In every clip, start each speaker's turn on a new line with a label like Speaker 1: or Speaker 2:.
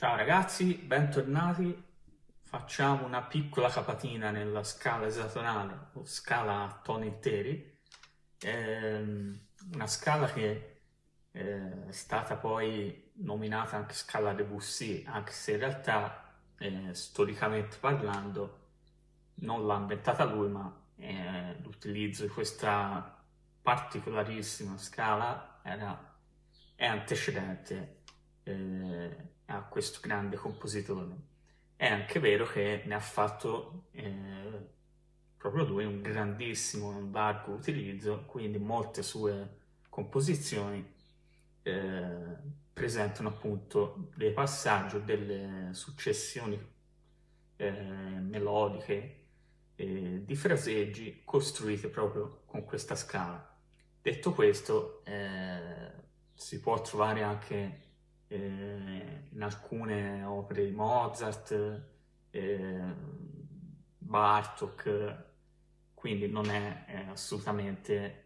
Speaker 1: Ciao ragazzi, bentornati. Facciamo una piccola capatina nella scala esatonale o scala a toni interi. Ehm, una scala che eh, è stata poi nominata anche scala Debussy, anche se in realtà eh, storicamente parlando non l'ha inventata lui, ma eh, l'utilizzo di questa particolarissima scala era, è antecedente eh, a questo grande compositore. È anche vero che ne ha fatto eh, proprio lui un grandissimo, un largo utilizzo, quindi molte sue composizioni eh, presentano appunto dei passaggi o delle successioni eh, melodiche eh, di fraseggi costruite proprio con questa scala. Detto questo, eh, si può trovare anche eh, in alcune opere di Mozart, eh, Bartok, quindi non è, è assolutamente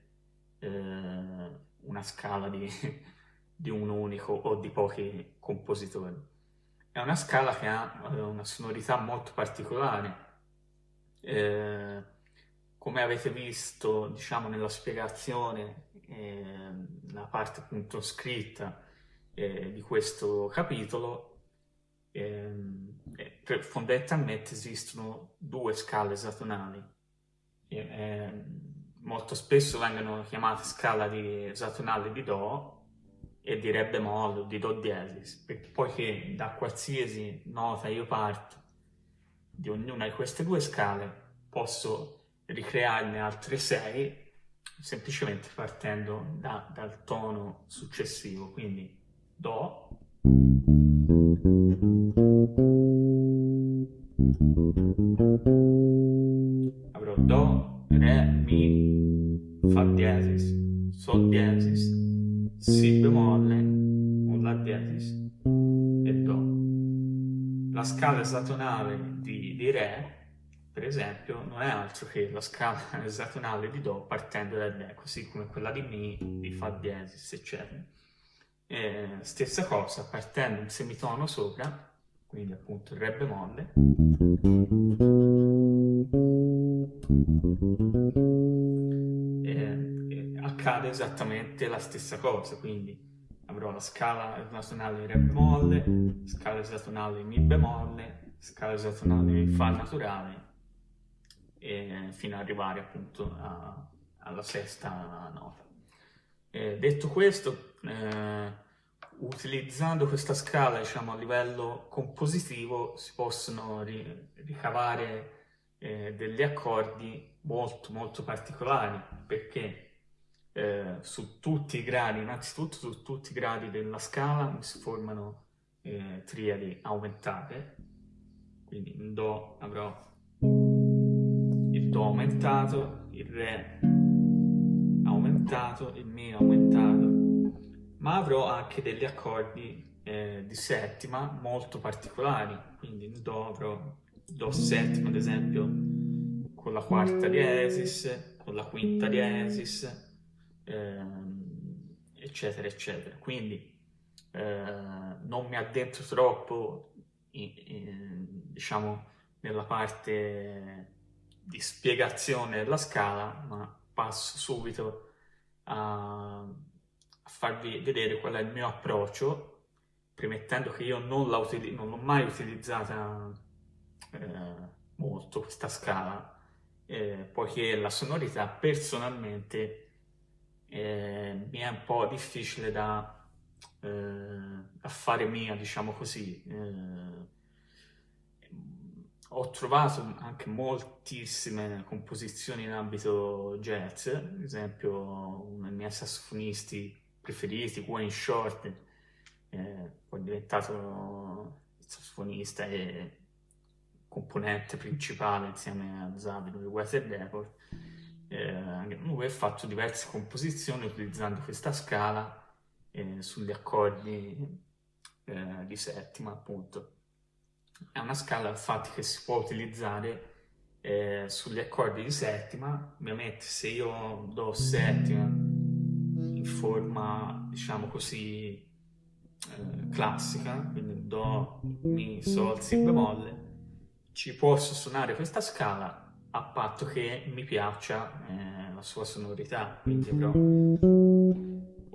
Speaker 1: eh, una scala di, di, un unico o di pochi compositori. È una scala che ha eh, una sonorità molto particolare. Eh, come avete visto, diciamo, nella spiegazione, eh, la parte appunto scritta, eh, di questo capitolo, ehm, eh, fondamentalmente esistono due scale esatonali. Eh, molto spesso vengono chiamate scala di esatonale di Do e di Re bemolle o di Do diesis, poiché da qualsiasi nota io parto di ognuna di queste due scale posso ricrearne altre sei semplicemente partendo da, dal tono successivo, quindi Do. Avrò Do, Re, Mi, Fa diesis, Sol diesis, Si bemolle, o La diesis e Do. La scala esatonale di, di Re per esempio, non è altro che la scala esatonale di Do partendo da Re, così come quella di Mi, di Fa diesis, eccetera. Eh, stessa cosa, partendo un semitono sopra, quindi appunto il Re bemolle, eh, accade esattamente la stessa cosa, quindi avrò la scala esatonale di Re bemolle, scala esatonale di Mi bemolle, scala esatonale di Fa naturale, e fino ad arrivare appunto a, alla sesta nota. Eh, detto questo, eh, utilizzando questa scala diciamo, a livello compositivo si possono ri ricavare eh, degli accordi molto molto particolari perché eh, su tutti i gradi, innanzitutto su tutti i gradi della scala si formano eh, triadi aumentate, quindi in Do avrò il Do aumentato, il Re aumentato, il Mi aumentato, ma avrò anche degli accordi eh, di settima molto particolari, quindi in Do avrò Do settima ad esempio con la quarta diesis, con la quinta diesis, ehm, eccetera eccetera. Quindi eh, non mi addentro troppo in, in, diciamo nella parte di spiegazione della scala, ma passo subito a a farvi vedere qual è il mio approccio, premettendo che io non l'ho mai utilizzata eh, molto questa scala, eh, poiché la sonorità personalmente eh, mi è un po' difficile da, eh, fare mia, diciamo così. Eh, ho trovato anche moltissime composizioni in ambito jazz, ad esempio dei miei sassofonisti preferiti, Wayne Short, eh, poi è diventato il sassofonista e componente principale insieme a Zabino di Weather Record. Eh, lui ha fatto diverse composizioni utilizzando questa scala eh, sugli accordi eh, di settima, appunto. È una scala infatti che si può utilizzare eh, sugli accordi di settima, ovviamente se io do settima in forma, diciamo così, eh, classica, quindi Do, Mi, Sol, Si bemolle, ci posso suonare questa scala a patto che mi piaccia eh, la sua sonorità, quindi avrò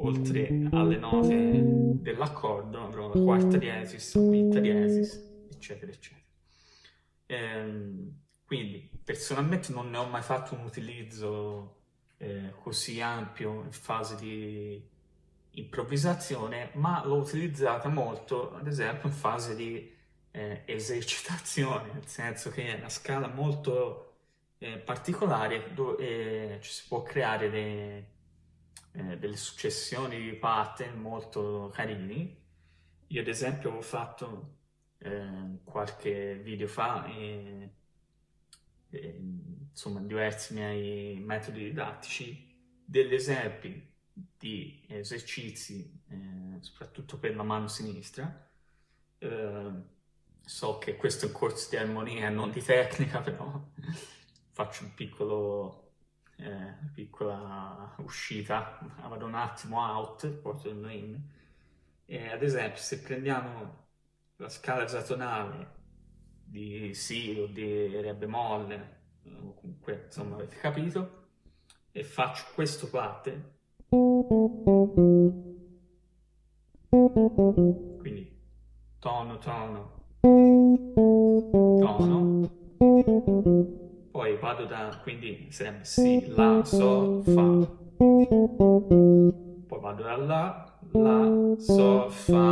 Speaker 1: oltre alle note dell'accordo avrò la quarta diesis, la quinta diesis, eccetera, eccetera. Ehm, quindi personalmente non ne ho mai fatto un utilizzo eh, così ampio in fase di improvvisazione, ma l'ho utilizzata molto, ad esempio, in fase di eh, esercitazione, nel senso che è una scala molto eh, particolare dove eh, ci si può creare dei, eh, delle successioni di pattern molto carini. Io ad esempio ho fatto eh, qualche video fa e, e, insomma diversi miei metodi didattici degli esempi di esercizi eh, soprattutto per la mano sinistra eh, so che questo è un corso di armonia e non di tecnica però faccio un piccolo, eh, piccola uscita, vado un attimo out, poi torno in. Ad esempio, se prendiamo la scala esatonale di Si o di Re bemolle, comunque, insomma, avete capito, e faccio questo pattern, quindi tono, tono, tono, poi vado da, quindi sarebbe Si, La, Sol, Fa. Poi vado da La, La, Sol, Fa,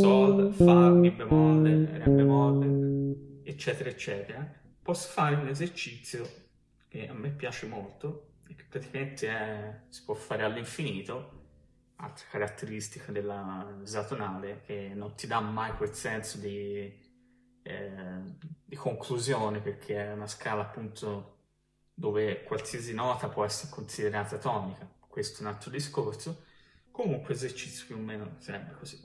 Speaker 1: Sol, Fa, Mi bemolle, Re bemolle, eccetera, eccetera. Posso fare un esercizio che a me piace molto e che praticamente è, si può fare all'infinito. Altra caratteristica della esatonale che non ti dà mai quel senso di, eh, di conclusione perché è una scala appunto dove qualsiasi nota può essere considerata tonica, questo è un altro discorso, comunque esercizio più o meno sarebbe così.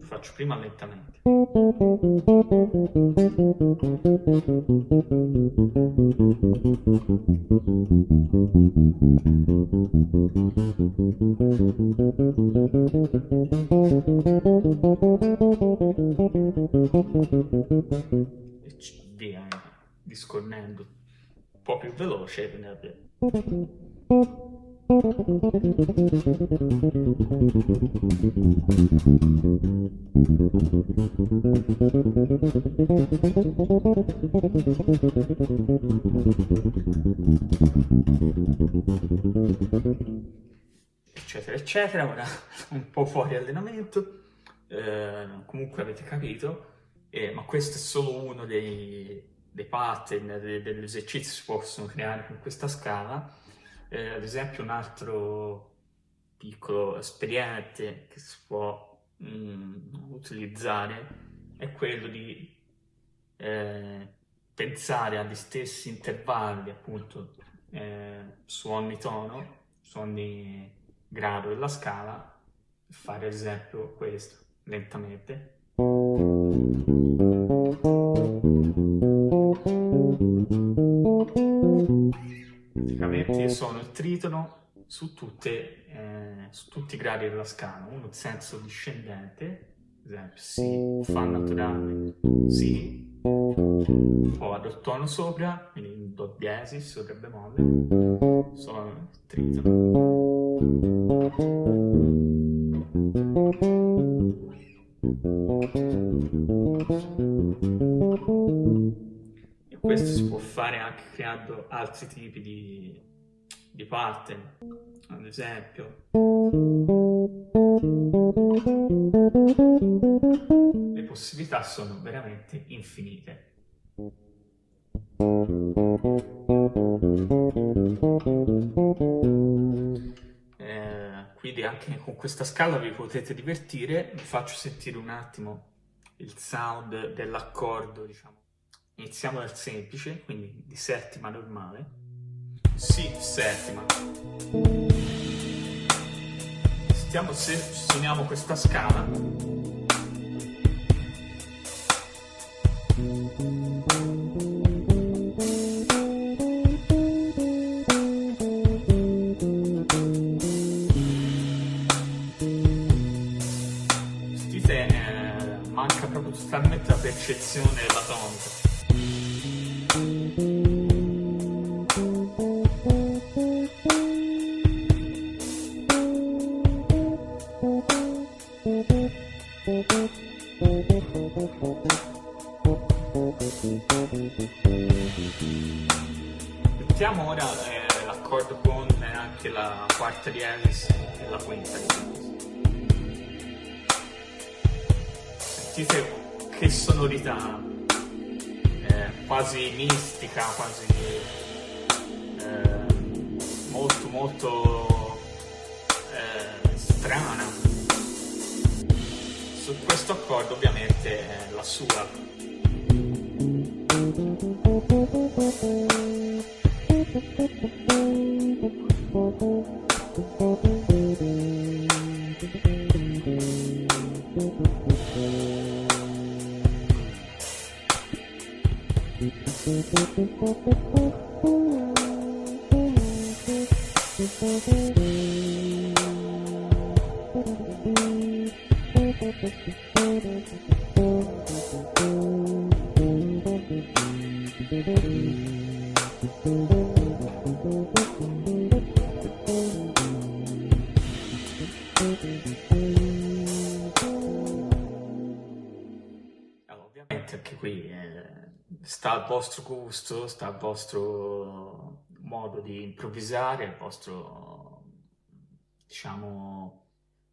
Speaker 1: Faccio prima lentamente. E via, discorrendo un po' più veloce. Eccetera eccetera ora un po' fuori allenamento. Eh, comunque avete capito eh, ma questo è solo uno dei, dei pattern degli esercizi che si possono creare con questa scala eh, ad esempio un altro piccolo espediente che si può mh, mm, utilizzare è quello di eh, pensare agli stessi intervalli appunto eh, su ogni tono, su ogni grado della scala fare ad esempio questo lentamente praticamente sono il tritono su, tutte, eh, su tutti i gradi della scala, uno in senso discendente, ad esempio Si, Fa naturale, Si, poi vado il tono sopra, quindi in Do diesis o Re bemolle, sono il tritono. Questo si può fare anche creando altri tipi di, di pattern, ad esempio. Le possibilità sono veramente infinite. Eh, quindi anche con questa scala vi potete divertire, vi faccio sentire un attimo il sound dell'accordo, diciamo. Iniziamo dal semplice, quindi di settima normale. Si settima. Stiamo se suoniamo questa scala. Sentite, eh, manca proprio totalmente la percezione della tonica. Mettiamo ora eh, l'accordo con anche la quarta diesis e la quinta diesis. Sentite che sonorità, eh, quasi mistica, quasi eh, molto molto eh, strana. Su questo accordo ovviamente la sua ovviamente anche eh, sta al vostro gusto, sta al vostro modo di improvvisare, al vostro, diciamo,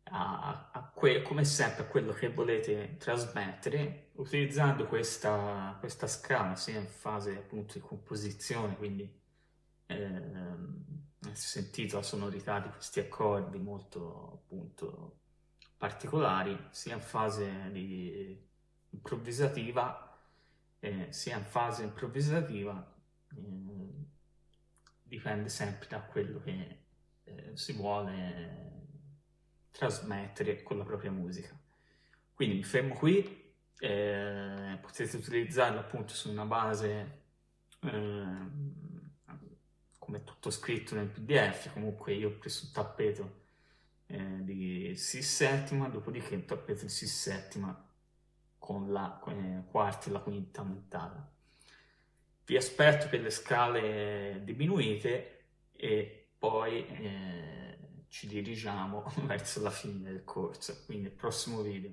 Speaker 1: a, a come sempre a quello che volete trasmettere, utilizzando questa, questa scala sia in fase appunto di composizione, quindi eh, sentito la sonorità di questi accordi molto appunto particolari, sia in fase di improvvisativa, eh, sia in fase improvvisativa, eh, dipende sempre da quello che eh, si vuole trasmettere con la propria musica. Quindi mi fermo qui, potete utilizzarlo appunto su una base ehm, come tutto scritto nel pdf, comunque io ho preso un tappeto eh, di Si settima, dopodiché un tappeto di Si settima con la eh, quarta e la quinta aumentata. Vi aspetto per le scale diminuite e poi eh, ci dirigiamo verso la fine del corso, quindi il prossimo video.